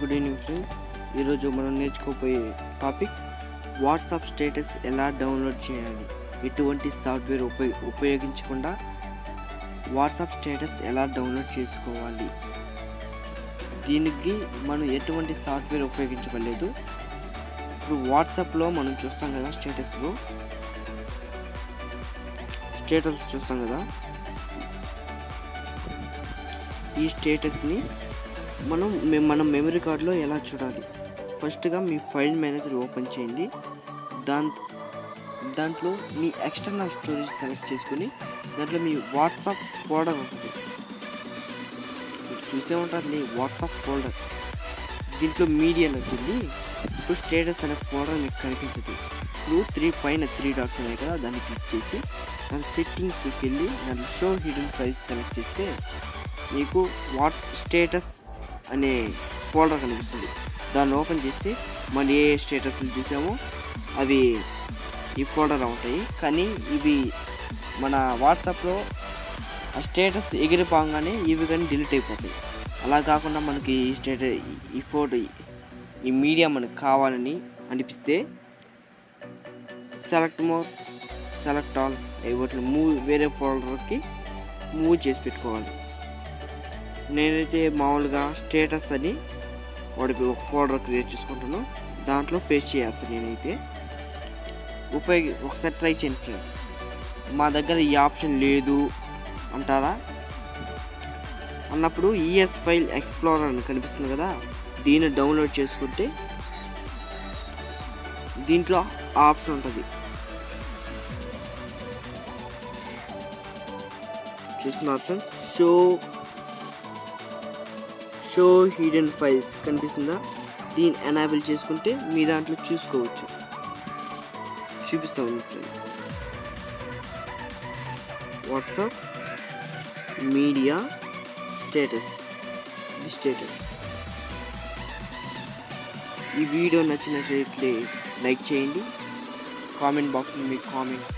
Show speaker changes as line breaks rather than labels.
Good evening friends. ఈరోజు మనం నేర్చుకోబోయే టాపిక్ వాట్సాప్ స్టేటస్ ఎలా డౌన్లోడ్ చేయాలి? ఎటువంటి సాఫ్ట్వేర్ ఉపయో ఉపయోగించకుండా వాట్సాప్ స్టేటస్ ఎలా డౌన్లోడ్ చేసుకోవాలి? దీనికి మనం ఎటువంటి సాఫ్ట్వేర్ ఉపయోగించుకోలేదు ఇప్పుడు వాట్సాప్లో మనం చూస్తాం కదా స్టేటస్లో. స్టేటస్ చూస్తాం కదా. ఈ స్టేటస్ని మనం మె- మన మెమరీ కార్డ్లో ఎలా చూడాలి? ఫస్ట్గా మీ ఫైల్ మేనేజర్ ఓపెన్ చేయండి. దాంట్ దాంట్లో మీ ఎక్స్టర్నల్ స్టోరేజ్ సెలెక్ట్ చేసుకొని దాంట్లో మీ వాట్సాప్ ఫోల్డర్ ఉంటుంది. మీరు చూసే ఉంటుంది వాట్సాప్ ఫోల్డర్ దీంట్లో మీడియా నచ్చింది ఇప్పుడు స్టేటస్ అనే ఫోల్డర్ మీకు కనిపించదు ఇప్పుడు త్రీ పైన త్రీ డాట్స్ ఉన్నాయి కదా దాన్ని క్లిక్ చేసి దాని సెట్టింగ్స్కి వెళ్ళి దాని షో హిడెన్ ఫైల్స్ సెలెక్ట్ చేస్తే మీకు వాట్ స్టేటస్ అనే ఫోల్డర్ కనిపిస్తుంది. దాన్ని ఓపెన్ చేస్తే మనం ఏ స్టేటస్లు చూసామో అవి ఈ ఫోల్డర్ ఉంటాయి. కానీ ఇవి మన వాట్సాప్లో ఆ స్టేటస్ ఎగిరిపోగానే ఇవి కానీ డిలీట్ అయిపోతాయి. అలా కాకుండా మనకి ఈ స్టేటస్ ఈ ఫోటో ఈ మీడియా మనకు కావాలని అనిపిస్తే సెలెక్ట్ మోర్ సెలెక్ట్ ఆల్ వాటిని మూవ్ వేరే ఫోల్డర్కి మూవ్ చేసి పెట్టుకోవాలి. నేనైతే మామూలుగా స్టేటస్ అని వాడికి ఒక ఫోల్డర్ క్రియేట్ చేసుకుంటాను. దాంట్లో పేస్ట్ చేస్తాను నేనైతే. ఉపయోగి ఒకసారి ట్రై చేయండి ఫ్రెండ్స్ మా దగ్గర ఈ ఆప్షన్ లేదు అంటారా? అన్నప్పుడు ఈఎస్ ఫైల్ ఎక్స్ప్లోరర్ అని కనిపిస్తుంది కదా దీన్ని డౌన్లోడ్ చేసుకుంటే దీంట్లో ఆప్షన్ ఉంటుంది. చూస్తున్నారు sir show show hidden files కనిపిస్తుందా? దీన్ని ఎనాబుల్ చేసుకుంటే మీ దాంట్లో చూసుకోవచ్చు. చూపిస్తాము friends WhatsApp media status the status ఈ వీడియో నచ్చినట్లయితే లైక్ చేయండి. కామెంట్ బాక్స్లో మీ కామెంట్